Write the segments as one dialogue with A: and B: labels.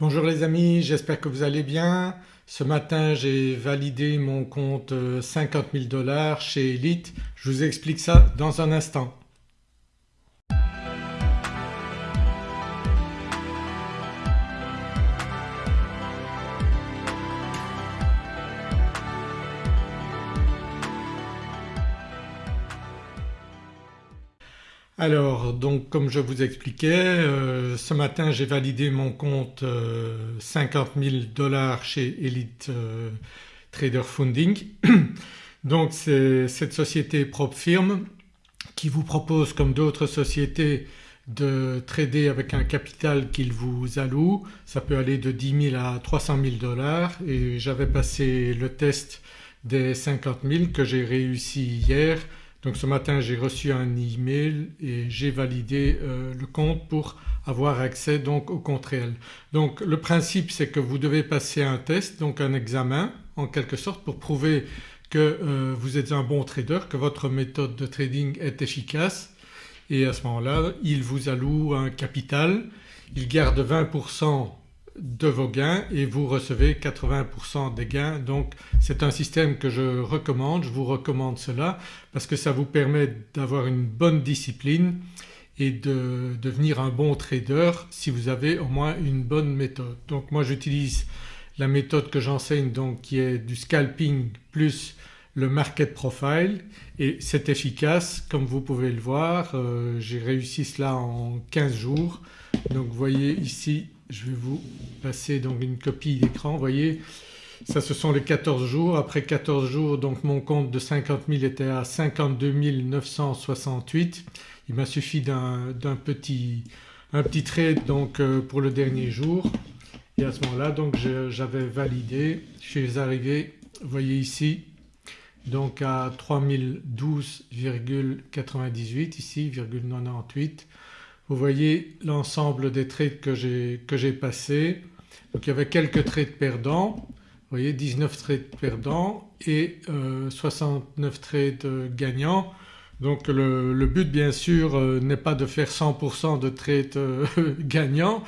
A: Bonjour les amis, j'espère que vous allez bien. Ce matin j'ai validé mon compte 50 000 dollars chez Elite, je vous explique ça dans un instant. Alors donc comme je vous expliquais euh, ce matin j'ai validé mon compte 50 000 dollars chez Elite euh, Trader Funding. donc c'est cette société propre firme qui vous propose comme d'autres sociétés de trader avec un capital qu'il vous alloue. Ça peut aller de 10 000 à 300 000 dollars et j'avais passé le test des 50 000 que j'ai réussi hier donc ce matin j'ai reçu un email et j'ai validé euh, le compte pour avoir accès donc au compte réel. Donc le principe c'est que vous devez passer un test donc un examen en quelque sorte pour prouver que euh, vous êtes un bon trader, que votre méthode de trading est efficace et à ce moment-là il vous alloue un capital, il garde 20% de vos gains et vous recevez 80% des gains donc c'est un système que je recommande, je vous recommande cela parce que ça vous permet d'avoir une bonne discipline et de devenir un bon trader si vous avez au moins une bonne méthode. Donc moi j'utilise la méthode que j'enseigne donc qui est du scalping plus le market profile et c'est efficace comme vous pouvez le voir. Euh, j'ai réussi cela en 15 jours donc vous voyez ici je vais vous passer donc une copie d'écran. Vous voyez ça ce sont les 14 jours. Après 14 jours donc mon compte de 50 000 était à 52 968. Il m'a suffi d'un petit, un petit trade donc euh, pour le dernier jour et à ce moment-là donc j'avais validé. Je suis arrivé vous voyez ici donc à 3012,98 ici 98 vous voyez l'ensemble des trades que j'ai passés. Donc il y avait quelques trades perdants, vous voyez 19 trades perdants et 69 euh, trades gagnants. Donc le, but bien sûr euh, n'est pas de faire 100% de trades euh, gagnants,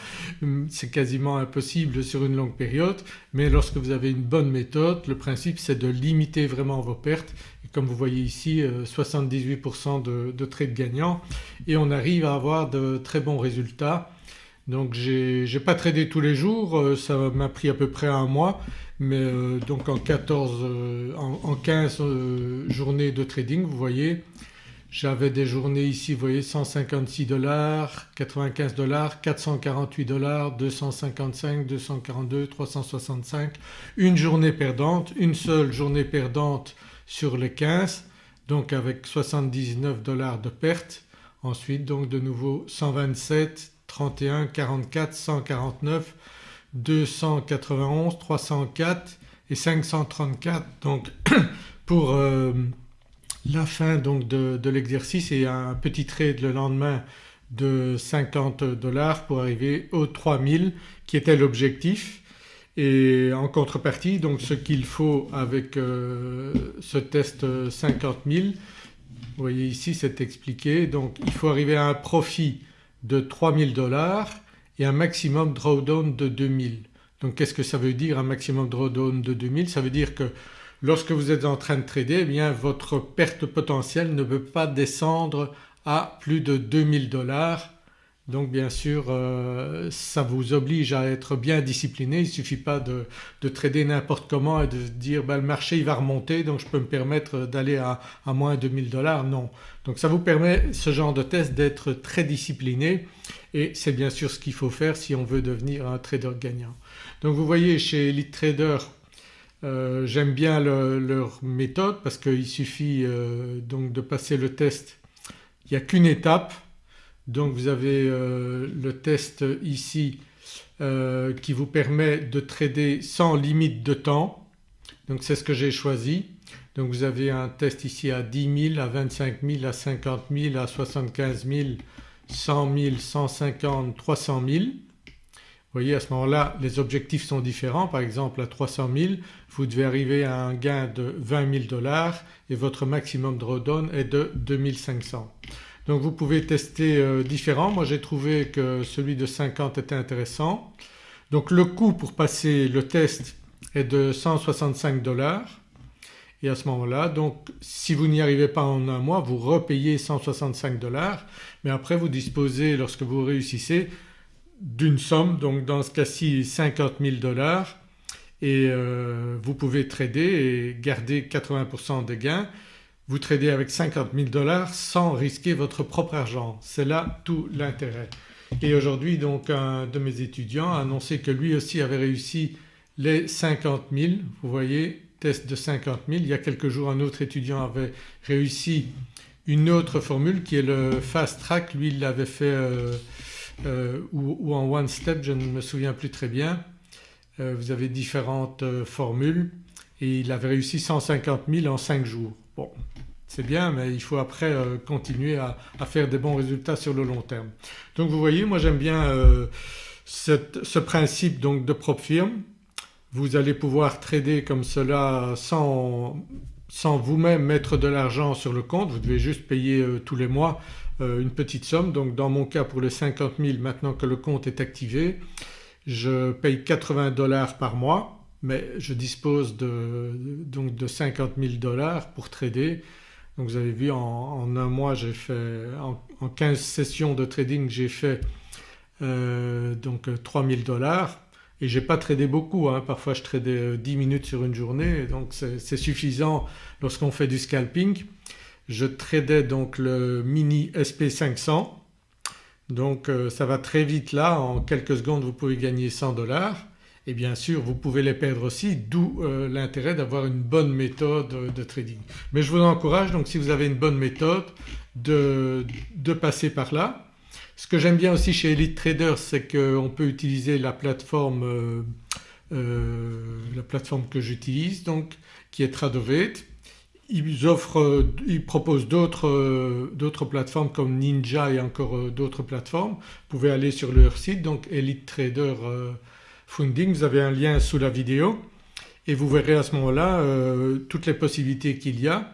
A: c'est quasiment impossible sur une longue période mais lorsque vous avez une bonne méthode le principe c'est de limiter vraiment vos pertes comme vous voyez ici 78% euh, de, trades gagnants. Et on arrive à avoir de très bons résultats. Donc j'ai pas tradé tous les jours, euh, ça m'a pris à peu près un mois. Mais euh, donc en 14, en, 15 journées de trading vous voyez j'avais des journées ici vous voyez 156 dollars, 95 dollars, 448 dollars, 255, 242, 365, une journée perdante, une seule journée perdante sur les 15 donc avec 79 dollars de perte. Ensuite donc de nouveau 127, 31, 44, 149, 291, 304 et 534 donc pour euh, la fin donc de, l'exercice et un petit trade le lendemain de 50 dollars pour arriver aux 3000 qui était l'objectif et en contrepartie donc ce qu'il faut avec euh, ce test 50 000 vous voyez ici c'est expliqué donc il faut arriver à un profit de 3000 dollars et un maximum drawdown de 2000. Donc qu'est-ce que ça veut dire un maximum drawdown de 2000 Ça veut dire que lorsque vous êtes en train de trader eh bien votre perte potentielle ne peut pas descendre à plus de 2000 dollars donc bien sûr euh, ça vous oblige à être bien discipliné, il ne suffit pas de, trader n'importe comment et de dire ben, le marché il va remonter donc je peux me permettre d'aller à, à, moins 2000 dollars, non. Donc ça vous permet ce genre de test d'être très discipliné. Et c'est bien sûr ce qu'il faut faire si on veut devenir un trader gagnant. Donc vous voyez chez Elite Trader euh, j'aime bien leur méthode parce qu'il suffit euh, donc de passer le test, il n'y a qu'une étape donc vous avez euh, le test ici euh, qui vous permet de trader sans limite de temps donc c'est ce que j'ai choisi. Donc vous avez un test ici à 10 000, à 25 000, à 50 000, à 75 000, 100 000, 150, 300 000. Vous voyez à ce moment-là les objectifs sont différents par exemple à 300 000 vous devez arriver à un gain de 20 000 dollars et votre maximum drawdown est de 2500. Donc vous pouvez tester euh, différents. Moi j'ai trouvé que celui de 50 était intéressant. Donc le coût pour passer le test est de 165 dollars et à ce moment-là donc si vous n'y arrivez pas en un mois vous repayez 165 dollars mais après vous disposez lorsque vous réussissez d'une somme donc dans ce cas-ci 50 000 dollars et euh, vous pouvez trader et garder 80% des gains. Vous tradez avec 50 000 dollars sans risquer votre propre argent. C'est là tout l'intérêt. Et aujourd'hui donc un de mes étudiants a annoncé que lui aussi avait réussi les 50 000, vous voyez test de 50 000. Il y a quelques jours un autre étudiant avait réussi une autre formule qui est le fast track, lui il l'avait fait euh, euh, ou, en one step je ne me souviens plus très bien. Euh, vous avez différentes formules et il avait réussi 150 000 en 5 jours. Bon c'est bien mais il faut après continuer à, faire des bons résultats sur le long terme. Donc vous voyez moi j'aime bien ce principe donc de propre firme vous allez pouvoir trader comme cela sans, sans vous-même mettre de l'argent sur le compte, vous devez juste payer euh, tous les mois euh, une petite somme. Donc dans mon cas pour les 50 000 maintenant que le compte est activé je paye 80 dollars par mois mais je dispose de, donc de 50 000 dollars pour trader. Donc vous avez vu en, un mois j'ai fait en, 15 sessions de trading j'ai fait euh, donc 3000 dollars et j'ai pas tradé beaucoup, hein. parfois je tradais 10 euh, minutes sur une journée donc c'est suffisant lorsqu'on fait du scalping. Je tradais donc le mini SP500 donc euh, ça va très vite là en quelques secondes vous pouvez gagner 100 dollars et bien sûr vous pouvez les perdre aussi d'où euh, l'intérêt d'avoir une bonne méthode de trading. Mais je vous encourage donc si vous avez une bonne méthode de, de passer par là ce que j'aime bien aussi chez Elite Traders c'est qu'on peut utiliser la plateforme, euh, euh, la plateforme que j'utilise donc qui est Tradovate. Ils, offrent, ils proposent d'autres plateformes comme Ninja et encore d'autres plateformes. Vous pouvez aller sur leur site donc Elite Trader Funding, vous avez un lien sous la vidéo et vous verrez à ce moment-là toutes les possibilités qu'il y a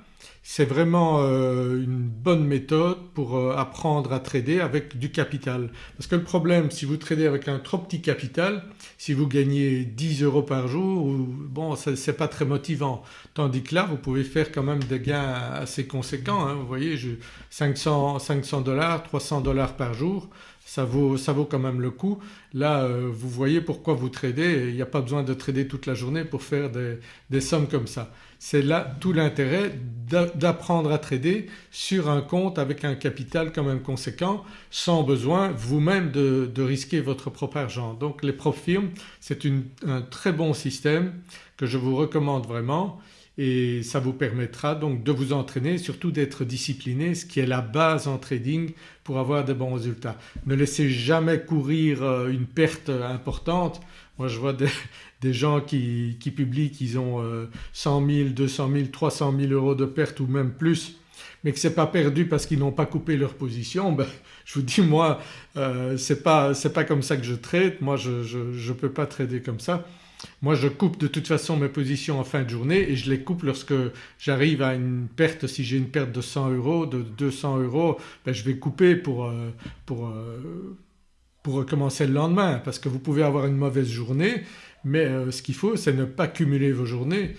A: c'est vraiment euh, une bonne méthode pour euh, apprendre à trader avec du capital. Parce que le problème si vous tradez avec un trop petit capital, si vous gagnez 10 euros par jour, bon c'est pas très motivant. Tandis que là vous pouvez faire quand même des gains assez conséquents. Hein. vous voyez 500 dollars, 300 dollars par jour ça vaut, quand même le coup. Là euh, vous voyez pourquoi vous tradez il n'y a pas besoin de trader toute la journée pour faire des, sommes comme ça. C'est là tout l'intérêt d'apprendre à trader sur un compte avec un capital quand même conséquent sans besoin vous-même de, risquer votre propre argent. Donc les profs firmes c'est un très bon système que je vous recommande vraiment et ça vous permettra donc de vous entraîner surtout d'être discipliné ce qui est la base en trading pour avoir de bons résultats. Ne laissez jamais courir euh, une perte importante. Moi je vois des, gens qui, publient qu'ils ont 100 000, 200 000, 300 000 euros de perte ou même plus mais que ce n'est pas perdu parce qu'ils n'ont pas coupé leur position, ben, je vous dis moi euh, ce n'est pas, comme ça que je trade, moi je ne peux pas trader comme ça. Moi je coupe de toute façon mes positions en fin de journée et je les coupe lorsque j'arrive à une perte, si j'ai une perte de 100 euros, de 200 euros, ben je vais couper pour, euh, pour, euh, pour recommencer le lendemain parce que vous pouvez avoir une mauvaise journée mais euh, ce qu'il faut c'est ne pas cumuler vos journées.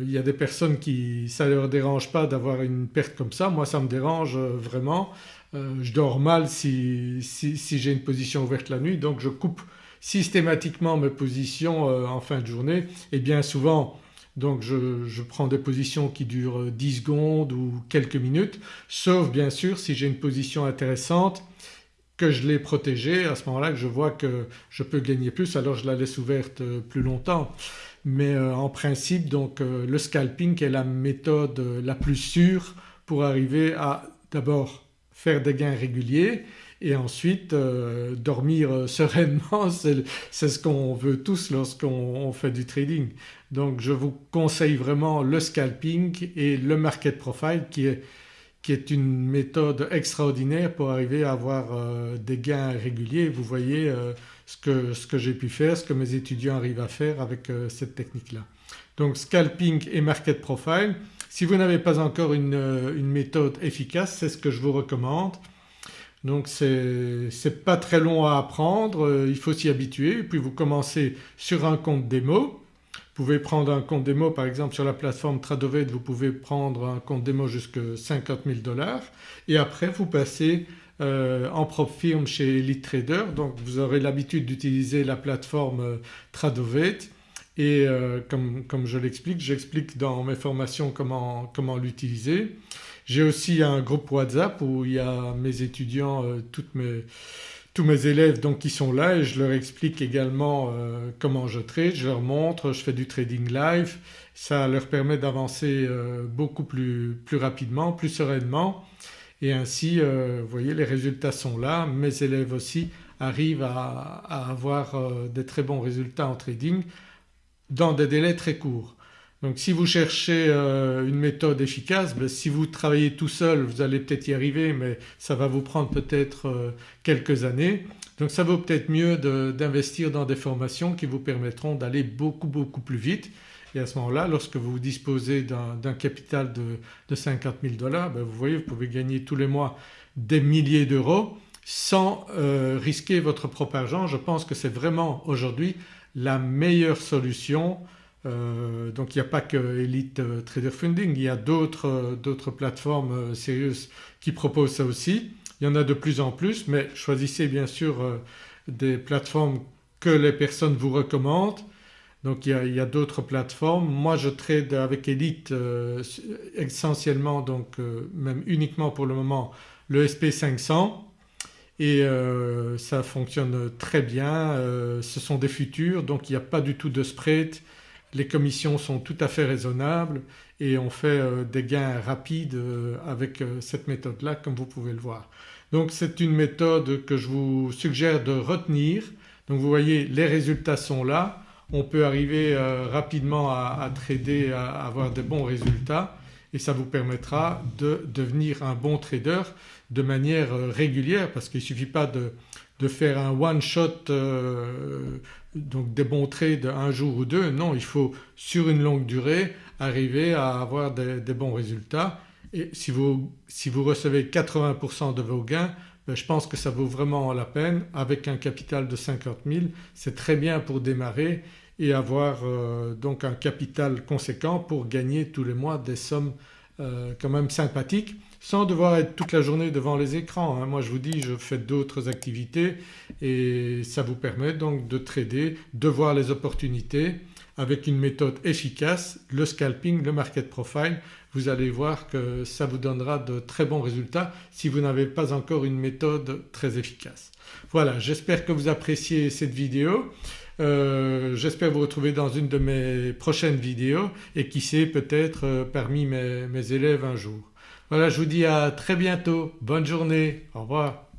A: il y a des personnes qui ça ne leur dérange pas d'avoir une perte comme ça, moi ça me dérange vraiment. je dors mal si, si, si j'ai une position ouverte la nuit donc je coupe systématiquement mes positions euh, en fin de journée et bien souvent donc je, prends des positions qui durent 10 secondes ou quelques minutes sauf bien sûr si j'ai une position intéressante que je l'ai protégée à ce moment-là que je vois que je peux gagner plus alors je la laisse ouverte euh, plus longtemps. Mais euh, en principe donc le scalping est la méthode la plus sûre pour arriver à d'abord faire des gains réguliers et ensuite euh, dormir euh, sereinement c'est ce qu'on veut tous lorsqu'on fait du trading. Donc je vous conseille vraiment le scalping et le market profile qui est, qui est une méthode extraordinaire pour arriver à avoir euh, des gains réguliers. Vous voyez ce que, ce que j'ai pu faire, ce que mes étudiants arrivent à faire avec cette technique-là. Donc scalping et market profile. Si vous n'avez pas encore une, une méthode efficace c'est ce que je vous recommande. Donc c'est pas très long à apprendre, euh, il faut s'y habituer. Puis vous commencez sur un compte démo. Vous pouvez prendre un compte démo par exemple sur la plateforme Tradovet vous pouvez prendre un compte démo jusqu'à 50 000 dollars. Et après vous passez euh, en propre firme chez Elite Trader. Donc vous aurez l'habitude d'utiliser la plateforme euh, Tradovet. Et comme, comme, je l'explique, j'explique dans mes formations comment, comment l'utiliser. J'ai aussi un groupe WhatsApp où il y a mes étudiants, mes, tous mes élèves donc qui sont là et je leur explique également comment je trade, je leur montre, je fais du trading live, ça leur permet d'avancer beaucoup plus, rapidement, plus sereinement et ainsi euh, vous voyez les résultats sont là. Mes élèves aussi arrivent à, avoir euh, des très bons résultats en trading dans des délais très courts. Donc si vous cherchez euh, une méthode efficace, ben, si vous travaillez tout seul vous allez peut-être y arriver mais ça va vous prendre peut-être quelques années. Donc ça vaut peut-être mieux d'investir dans des formations qui vous permettront d'aller beaucoup beaucoup plus vite et à ce moment-là lorsque vous disposez d'un capital de, 50 000 dollars ben vous voyez vous pouvez gagner tous les mois des milliers d'euros sans euh, risquer votre propre argent. Je pense que c'est vraiment aujourd'hui la meilleure solution. Euh, donc il n'y a pas que Elite euh, Trader Funding, il y a d'autres plateformes sérieuses qui proposent ça aussi. Il y en a de plus en plus mais choisissez bien sûr des plateformes que les personnes vous recommandent donc il y a, d'autres plateformes. Moi je trade avec Elite euh, essentiellement donc euh, même uniquement pour le moment le SP500 et euh, ça fonctionne très bien. ce sont des futurs donc il n'y a pas du tout de spread. Les commissions sont tout à fait raisonnables et on fait des gains rapides avec cette méthode-là comme vous pouvez le voir. Donc c'est une méthode que je vous suggère de retenir. Donc vous voyez les résultats sont là on peut arriver euh, rapidement à, trader, à, avoir de bons résultats et ça vous permettra de devenir un bon trader de manière euh, régulière parce qu'il ne suffit pas de, faire un one shot euh, donc des bons trades un jour ou deux, non il faut sur une longue durée arriver à avoir des, bons résultats. Et si vous, si vous recevez 80% de vos gains ben, je pense que ça vaut vraiment la peine. Avec un capital de 50 000 c'est très bien pour démarrer et avoir euh, donc un capital conséquent pour gagner tous les mois des sommes euh, quand même sympathiques sans devoir être toute la journée devant les écrans. Hein. Moi je vous dis je fais d'autres activités et ça vous permet donc de trader, de voir les opportunités avec une méthode efficace, le scalping, le market profile, vous allez voir que ça vous donnera de très bons résultats si vous n'avez pas encore une méthode très efficace. Voilà j'espère que vous appréciez cette vidéo. Euh, j'espère vous retrouver dans une de mes prochaines vidéos et qui sait peut-être euh, parmi mes, mes élèves un jour. Voilà je vous dis à très bientôt, bonne journée, au revoir.